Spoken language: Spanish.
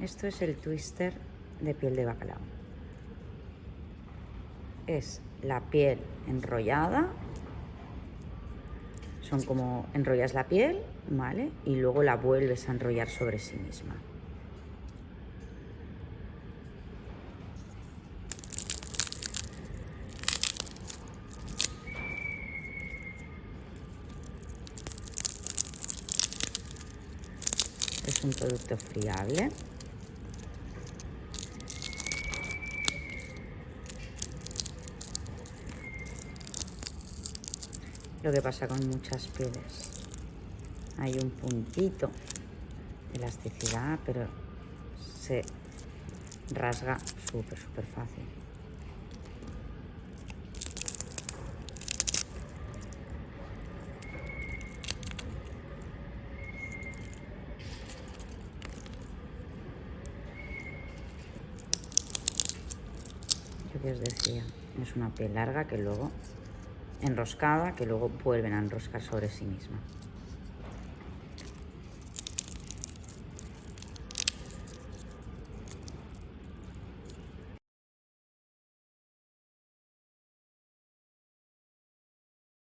Esto es el twister de piel de bacalao. Es la piel enrollada. Son como enrollas la piel, ¿vale? Y luego la vuelves a enrollar sobre sí misma. Es un producto friable. Lo que pasa con muchas pieles. Hay un puntito de elasticidad, pero se rasga súper, súper fácil. Yo que os decía, es una piel larga que luego enroscada, que luego vuelven a enroscar sobre sí misma.